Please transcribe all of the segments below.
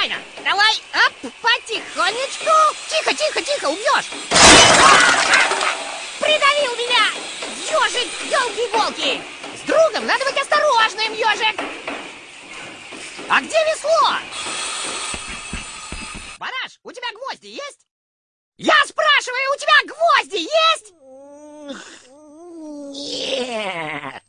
нормально. Давай, оп, потихонечку. Тихо, тихо, тихо, убьешь. Придавил меня! Ежик, елки-иголки! С другом надо быть осторожным, ежик! А где весло? Бараш, у тебя гвозди есть? Я спрашиваю, у тебя гвозди есть? Нет.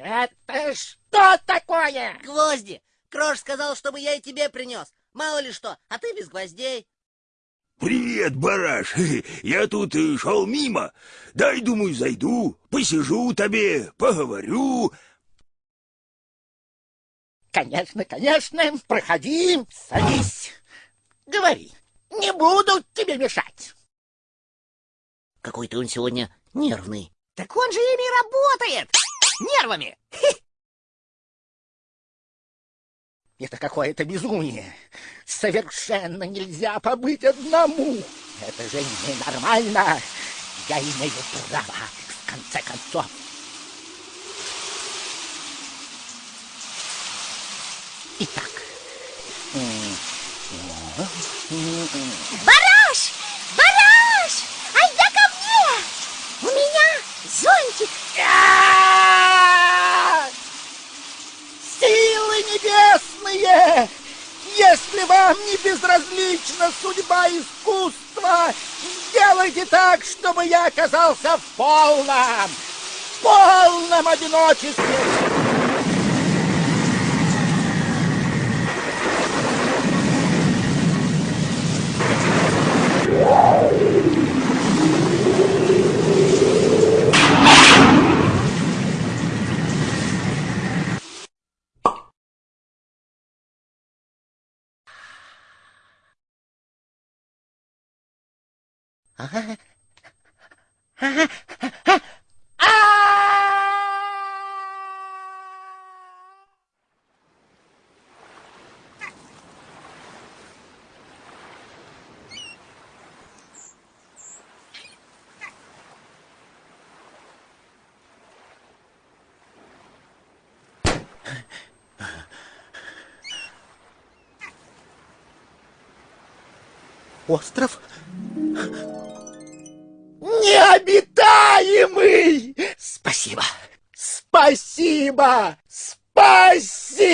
Это что такое? Гвозди! Крош сказал, чтобы я и тебе принес. Мало ли что, а ты без гвоздей. Привет, бараш. Я тут э, шел мимо. Дай, думаю, зайду, посижу тебе, поговорю. Конечно, конечно. Проходи, садись. Говори. Не буду тебе мешать. Какой-то он сегодня нервный. Так он же ими работает! Нервами! Это какое-то безумие. Совершенно нельзя побыть одному. Это же ненормально. Я имею право, в конце концов. Итак. Бараш! Бараш! Айда ко мне! У меня зонтик. А! Силы небесные! Если вам не безразлична судьба искусства, сделайте так, чтобы я оказался в полном, полном одиночестве. Остров необитаемый! Спасибо! Спасибо! Спасибо!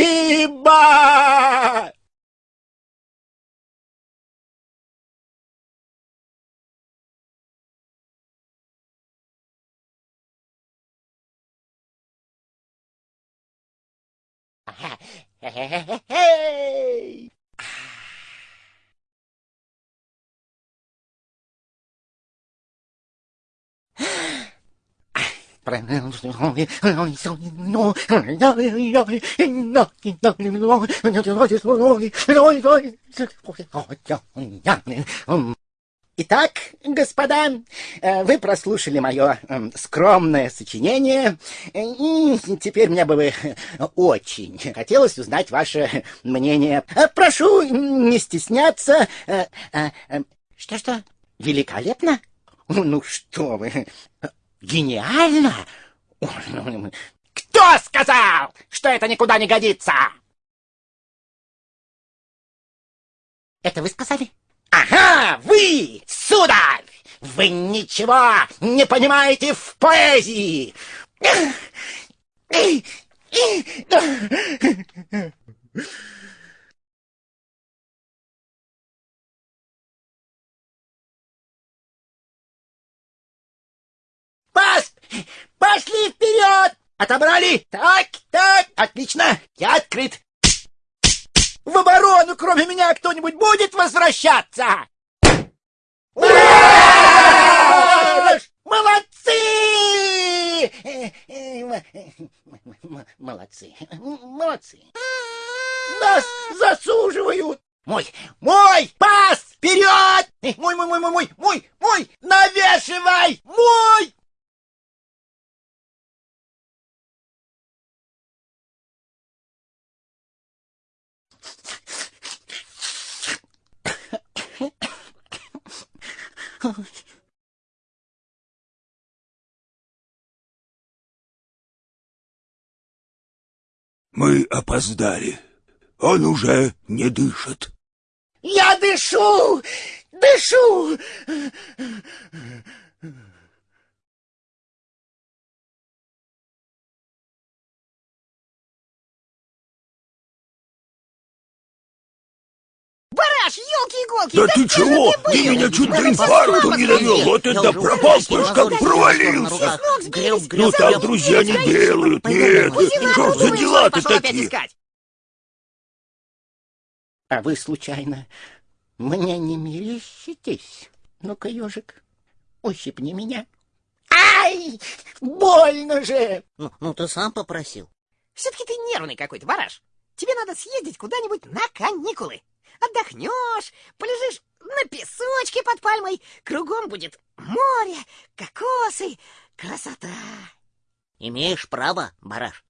Hey! Итак, господа, вы прослушали мое скромное сочинение, и теперь мне бы очень хотелось узнать ваше мнение. Прошу не стесняться. Что-что? Великолепно? Ну что вы, гениально? Кто сказал, что это никуда не годится? Это вы сказали? Ага, вы, сударь! Вы ничего не понимаете в поэзии! Пас! Пошли вперед! Отобрали! Так, так, отлично! Я открыт! В оборону, кроме меня, кто-нибудь будет возвращаться? Молодцы! Молодцы, молодцы. Нас засуживают. Мой, мой, пас, вперед! Мой, мой, мой, мой, мой, мой, мой, навешивай, мой! Мы опоздали. Он уже не дышит. Я дышу! Дышу! Бараш, елки-иголки! Да ты чего? был? Ты меня чуть до с не довел. Вот это пропал, слышь, как провалился. Ну так друзья не делают, нет. Что ж за дела-то такие? искать? А вы, случайно, мне не мерещитесь? Ну-ка, ежик, ущипни меня. Ай! Больно же! Ну, ну, ты сам попросил. Все-таки ты нервный какой-то, Бараш. Тебе надо съездить куда-нибудь на каникулы. Отдохнешь, полежишь на песочке под пальмой. Кругом будет море, кокосы, красота. Имеешь право, бараш.